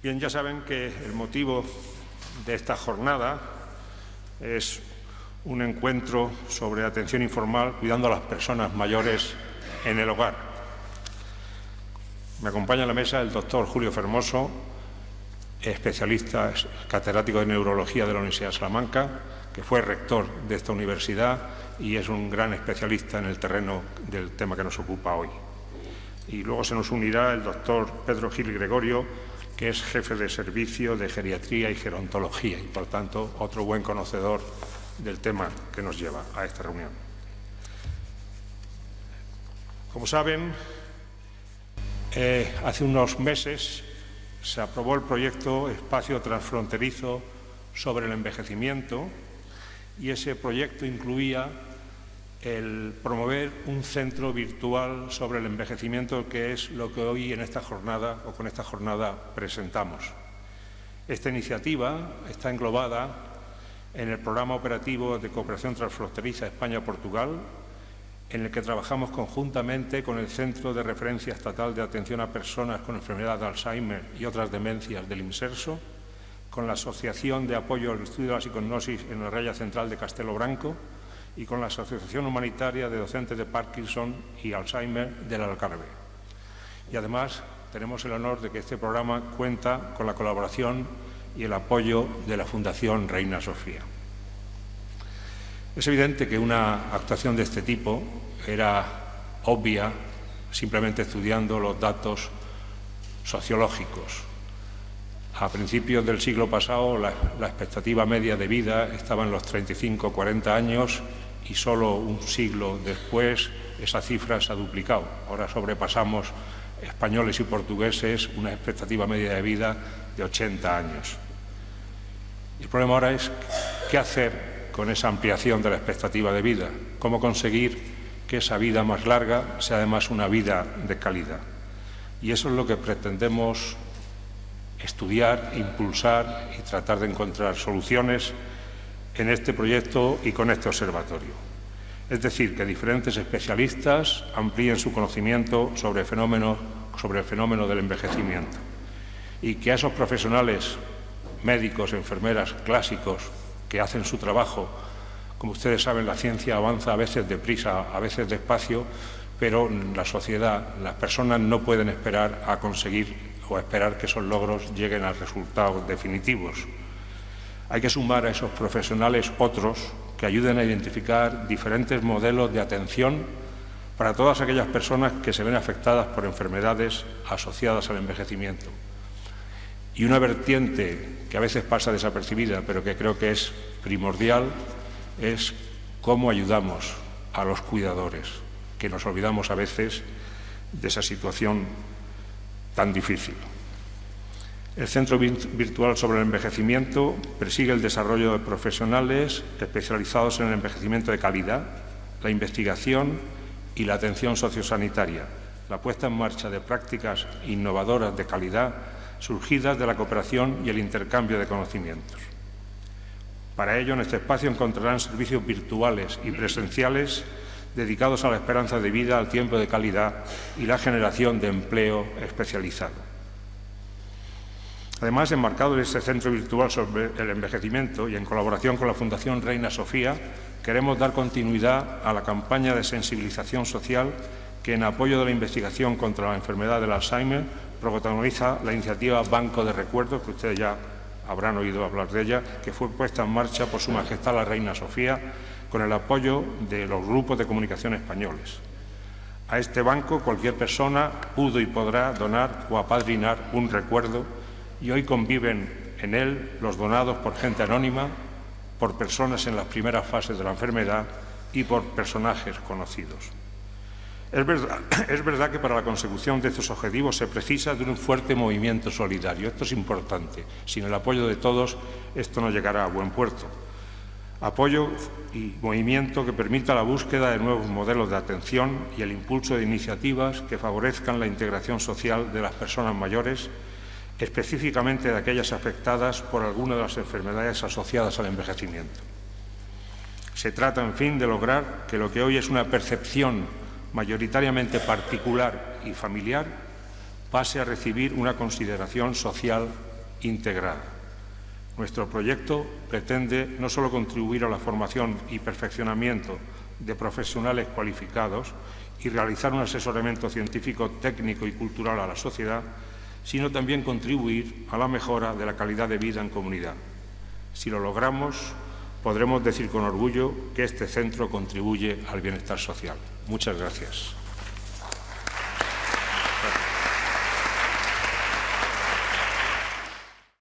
Bien, ya saben que el motivo de esta jornada es un encuentro sobre atención informal cuidando a las personas mayores en el hogar. Me acompaña en la mesa el doctor Julio Fermoso, especialista catedrático de neurología de la Universidad de Salamanca, que fue rector de esta universidad y es un gran especialista en el terreno del tema que nos ocupa hoy. Y luego se nos unirá el doctor Pedro Gil Gregorio, que es jefe de servicio de geriatría y gerontología y, por tanto, otro buen conocedor del tema que nos lleva a esta reunión. Como saben, eh, hace unos meses se aprobó el proyecto Espacio Transfronterizo sobre el Envejecimiento y ese proyecto incluía el promover un centro virtual sobre el envejecimiento, que es lo que hoy en esta jornada o con esta jornada presentamos. Esta iniciativa está englobada en el programa operativo de cooperación transfronteriza España-Portugal, en el que trabajamos conjuntamente con el Centro de Referencia Estatal de Atención a Personas con Enfermedad de Alzheimer y otras demencias del IMSERSO, con la Asociación de Apoyo al Estudio de la Psiconosis en la Raya Central de Castelo Branco y con la Asociación Humanitaria de Docentes de Parkinson y Alzheimer del Algarve. Y además tenemos el honor de que este programa cuenta con la colaboración y el apoyo de la Fundación Reina Sofía. Es evidente que una actuación de este tipo era obvia simplemente estudiando los datos sociológicos. A principios del siglo pasado la, expectativa media de vida estaba en los 35-40 años y solo un siglo después esa cifra se ha duplicado. Ahora sobrepasamos españoles y portugueses una expectativa media de vida de 80 años. El problema ahora es qué hacer con esa ampliación de la expectativa de vida, cómo conseguir que esa vida más larga sea además una vida de calidad. Y eso es lo que pretendemos estudiar, impulsar y tratar de encontrar soluciones en este proyecto y con este observatorio. Es decir, que diferentes especialistas amplíen su conocimiento sobre, el fenómeno del envejecimiento y que a esos profesionales médicos, enfermeras clásicos que hacen su trabajo. Como ustedes saben, la ciencia avanza a veces deprisa, a veces despacio, pero la sociedad, las personas no pueden esperar a conseguir o esperar que esos logros lleguen a resultados definitivos. Hay que sumar a esos profesionales otros que ayuden a identificar diferentes modelos de atención para todas aquellas personas que se ven afectadas por enfermedades asociadas al envejecimiento. Y una vertiente que a veces pasa desapercibida, pero que creo que es primordial, es cómo ayudamos a los cuidadores, que nos olvidamos a veces de esa situación tan difícil. El Centro Virtual sobre el Envejecimiento persigue el desarrollo de profesionales especializados en el envejecimiento de calidad, la investigación y la atención sociosanitaria, la puesta en marcha de prácticas innovadoras de calidad surgidas de la cooperación y el intercambio de conocimientos. Para ello, en este espacio encontrarán servicios virtuales y presenciales dedicados a la esperanza de vida, al tiempo de calidad y la generación de empleo especializado. Además, enmarcado en este centro virtual sobre el envejecimiento y en colaboración con la Fundación Reina Sofía, queremos dar continuidad a la campaña de sensibilización social que, en apoyo de la investigación contra la enfermedad del Alzheimer, protagoniza la iniciativa Banco de Recuerdos, que ustedes ya habrán oído hablar de ella, que fue puesta en marcha por Su Majestad la Reina Sofía con el apoyo de los grupos de comunicación españoles. A este banco cualquier persona pudo y podrá donar o apadrinar un recuerdo y hoy conviven en él los donados por gente anónima, por personas en las primeras fases de la enfermedad y por personajes conocidos. Es verdad, que para la consecución de estos objetivos se precisa de un fuerte movimiento solidario. Esto es importante. Sin el apoyo de todos, esto no llegará a buen puerto. Apoyo y movimiento que permita la búsqueda de nuevos modelos de atención y el impulso de iniciativas que favorezcan la integración social de las personas mayores, específicamente de aquellas afectadas por alguna de las enfermedades asociadas al envejecimiento. Se trata, en fin, de lograr que lo que hoy es una percepción mayoritariamente particular y familiar, pase a recibir una consideración social integrada. Nuestro proyecto pretende no solo contribuir a la formación y perfeccionamiento de profesionales cualificados y realizar un asesoramiento científico, técnico y cultural a la sociedad, sino también contribuir a la mejora de la calidad de vida en comunidad. Si lo logramos, podremos decir con orgullo que este centro contribuye al bienestar social. Muchas gracias.